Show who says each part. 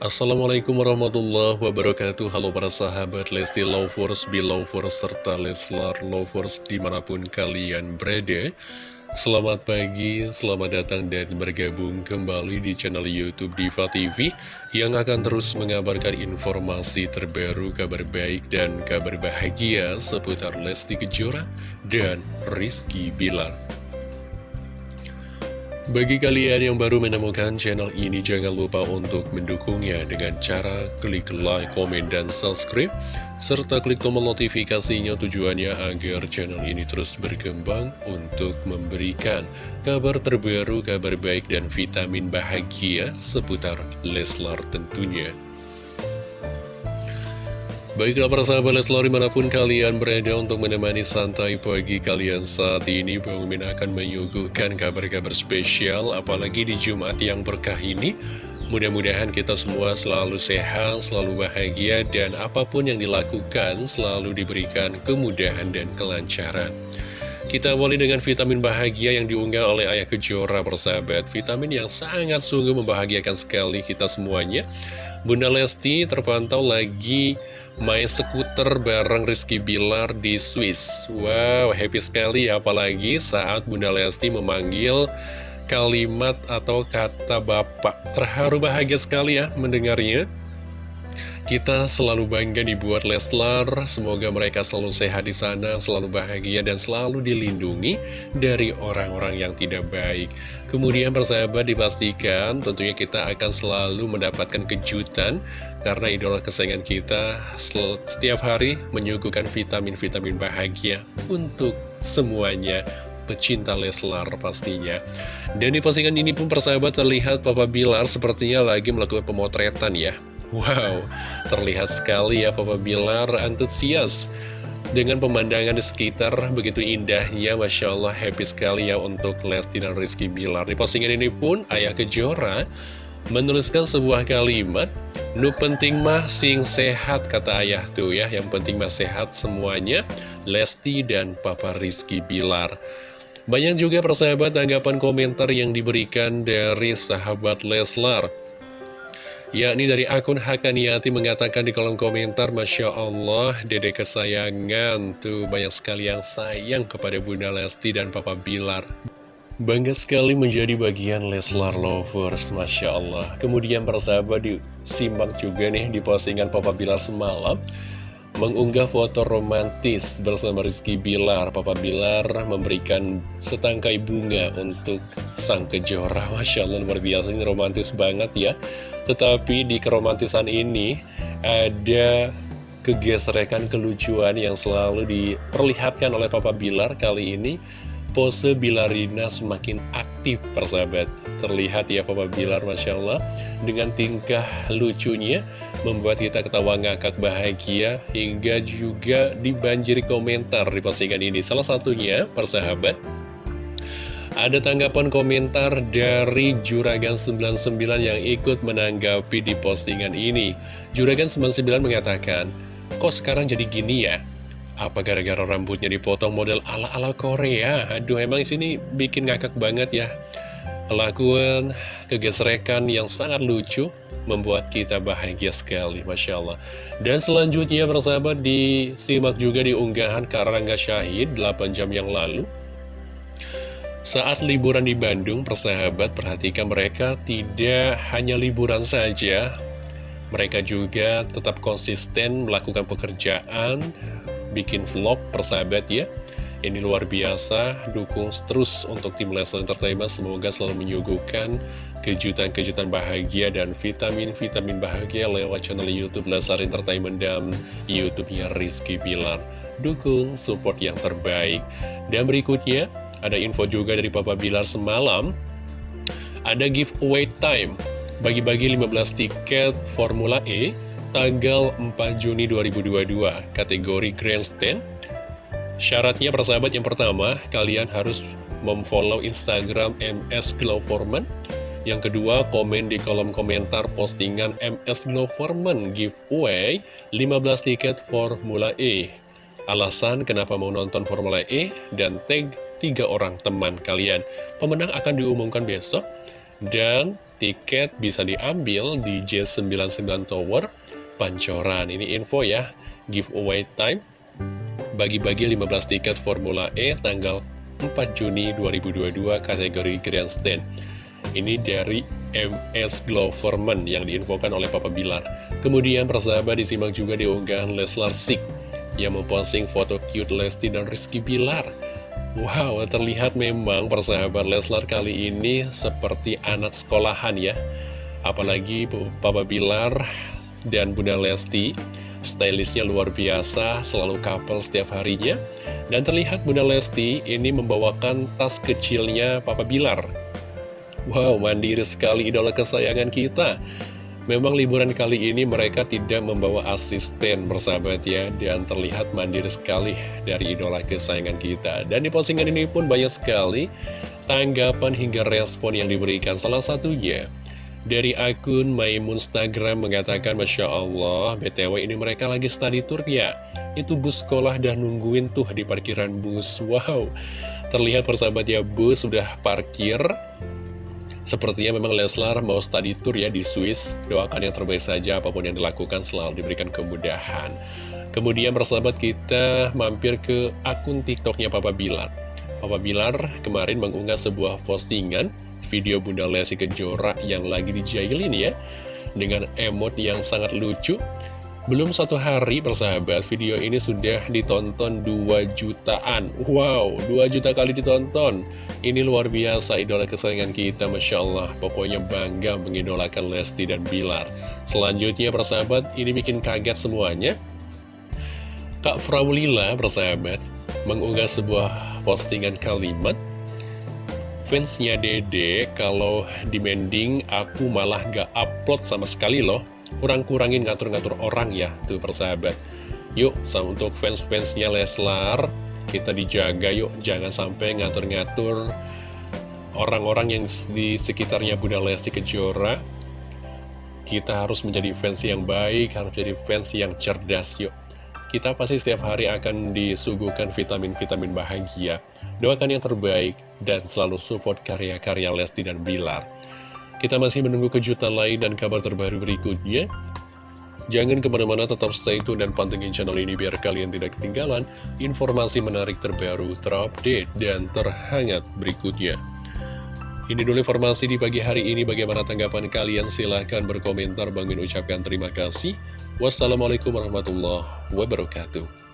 Speaker 1: Assalamualaikum warahmatullahi wabarakatuh. Halo para sahabat Lesti Lovers, Belovers, serta Leslar Lovers di mana pun kalian berada. Selamat pagi, selamat datang dan bergabung kembali di channel Youtube Diva TV Yang akan terus mengabarkan informasi terbaru, kabar baik dan kabar bahagia seputar Lesti Kejora dan Rizky Bilar bagi kalian yang baru menemukan channel ini, jangan lupa untuk mendukungnya dengan cara klik like, komen, dan subscribe, serta klik tombol notifikasinya tujuannya agar channel ini terus berkembang untuk memberikan kabar terbaru, kabar baik, dan vitamin bahagia seputar Leslar tentunya. Baiklah para sahabat Leslar di mana pun kalian berada untuk menemani santai pagi kalian saat ini Bang Min akan menyuguhkan kabar-kabar spesial apalagi di Jumat yang berkah ini. Mudah-mudahan kita semua selalu sehat, selalu bahagia dan apa pun yang dilakukan selalu diberikan kemudahan dan kelancaran. Kita awali dengan vitamin bahagia yang diunggah oleh Ayah Kejora persahabat Vitamin yang sangat sungguh membahagiakan sekali kita semuanya. Bunda Lesti terpantau lagi main skuter bareng Rizky Bilar di Swiss. Wow, happy sekali ya apalagi saat Bunda Lesti memanggil kalimat atau kata Bapak. Terharu bahagia sekali ya mendengarnya kita selalu bangga dibuat Leslar, semoga mereka selalu sehat di sana, selalu bahagia dan selalu dilindungi dari orang-orang yang tidak baik. Kemudian persahabat dipastikan tentunya kita akan selalu mendapatkan kejutan karena idola kesayangan kita setiap hari menyuguhkan vitamin-vitamin bahagia untuk semuanya pecinta Leslar pastinya. Dan di postingan ini pun persahabat terlihat Papa Bilar sepertinya lagi melakukan pemotretan ya. Wow, terlihat sekali ya Papa Bilar antusias dengan pemandangan di sekitar. Begitu indahnya Masya Allah happy sekali ya untuk Lesti dan Rizky Bilar. Di postingan ini pun Ayah Kejora menuliskan sebuah kalimat Nu penting mah sing sehat kata ayah tuh ya. Yang penting mah sehat semuanya Lesti dan Papa Rizky Bilar. Banyak juga persahabat tanggapan komentar yang diberikan dari sahabat Leslar yakni dari akun Hakaniati mengatakan di kolom komentar Masya Allah dede kesayangan tuh. Banyak sekali yang sayang kepada Bunda Lesti dan Papa Bilar. Bangga sekali menjadi bagian Leslar Lovers Masya Allah. Kemudian persahabat disimak juga nih di postingan Papa Bilar semalam mengunggah foto romantis bersama Rizky Bilar. Papa Bilar memberikan setangkai bunga untuk sang kejora. Masya Allah, luar biasa, ini romantis banget ya. Tetapi di keromantisan ini ada kegesrekan kelucuan yang selalu diperlihatkan oleh Papa Bilar kali ini pose Bilarina semakin aktif persahabat Terlihat ya Papa Bilar Masya Allah Dengan tingkah lucunya Membuat kita ketawa ngakak bahagia Hingga juga dibanjiri komentar di postingan ini Salah satunya persahabat ada tanggapan komentar dari Juragan99 yang ikut menanggapi di postingan ini Juragan99 mengatakan Kok sekarang jadi gini ya? Apa gara-gara rambutnya dipotong model ala-ala Korea? Aduh, emang sini bikin ngakak banget ya. Kelakuan kegesrekan yang sangat lucu membuat kita bahagia sekali, Masya Allah. Dan selanjutnya, persahabat, disimak juga di unggahan Karangga Syahid 8 jam yang lalu. Saat liburan di Bandung, persahabat, perhatikan mereka tidak hanya liburan saja, mereka juga tetap konsisten melakukan pekerjaan, bikin vlog persahabat ya ini luar biasa, dukung terus untuk tim Leslar Entertainment, semoga selalu menyuguhkan kejutan-kejutan bahagia dan vitamin-vitamin bahagia lewat channel Youtube Leslar Entertainment dan Youtubenya Rizky Bilar. Dukung support yang terbaik. Dan berikutnya, ada info juga dari Papa Bilar semalam, ada giveaway time, bagi-bagi 15 tiket Formula E, tanggal 4 Juni 2022 kategori Grandstand syaratnya persahabat yang pertama kalian harus memfollow Instagram MS Glowforman yang kedua komen di kolom komentar postingan MS Glowforman giveaway 15 tiket Formula E alasan kenapa mau nonton Formula E dan tag tiga orang teman kalian pemenang akan diumumkan besok Dan tiket bisa diambil di J99 Tower Pancoran. Ini info ya, giveaway time. Bagi-bagi 15 tiket Formula E tanggal 4 Juni 2022 kategori Grandstand. Ini dari MS Gloverman yang diinfokan oleh Papa Bilar. Kemudian persahabat disimak juga di unggahan Leslar Sik yang memposting foto cute Lesti dan Rizky Bilar. Wow, terlihat memang persahabat Leslar kali ini seperti anak sekolahan ya. Apalagi Papa Bilar dan Bunda Lesti, stylishnya luar biasa, selalu couple setiap harinya. Dan terlihat Bunda Lesti ini membawakan tas kecilnya Papa Bilar. Wow, mandiri sekali idola kesayangan kita. Memang liburan kali ini mereka tidak membawa asisten bersahabat ya Dan terlihat mandiri sekali dari idola kesayangan kita Dan di postingan ini pun banyak sekali tanggapan hingga respon yang diberikan Salah satunya dari akun Maimun Instagram mengatakan Masya Allah BTW ini mereka lagi study tour ya Itu bus sekolah dah nungguin tuh di parkiran bus Wow Terlihat persahabat ya bus sudah parkir Sepertinya memang Leslar mau study tour ya di Swiss. Doakan yang terbaik saja apa pun yang dilakukan selalu diberikan kemudahan. Kemudian persahabat kita mampir ke akun TikToknya Papa Bilar. Papa Bilar kemarin mengunggah sebuah postingan video Bunda Lesti Kejora yang lagi dijailin ya. Dengan emot yang sangat lucu. Belum satu hari persahabat, video ini sudah ditonton 2 jutaan. Wow, 2 juta kali ditonton. Ini luar biasa idola kesayangan kita, Masya Allah. Pokoknya bangga mengidolakan Lesti dan Bilar. Selanjutnya persahabat, ini bikin kaget semuanya. Kak Fraulila persahabat, mengunggah sebuah postingan kalimat. Fansnya Dede, kalau demanding aku malah gak upload sama sekali loh. Kurang-kurangin ngatur-ngatur orang ya tuh persahabat. Yuk sama untuk fans-fansnya Leslar kita dijaga yuk. Jangan sampai ngatur-ngatur orang-orang yang di sekitarnya Bunda Lesti Kejora. Kita harus menjadi fans yang baik harus menjadi fans yang cerdas yuk kita pasti setiap hari akan disuguhkan vitamin-vitamin bahagia doakan yang terbaik dan selalu support karya-karya Lesti dan Bilar kita masih menunggu kejutan lain dan kabar terbaru berikutnya. Jangan ke mana-mana tetap stay tune dan pantengin channel ini biar kalian tidak ketinggalan informasi menarik terbaru, terupdate, dan terhangat berikutnya. Ini dulu informasi di pagi hari ini. Bagaimana tanggapan kalian? Silahkan berkomentar. Bang Min ucapkan terima kasih. Wassalamualaikum warahmatullahi wabarakatuh.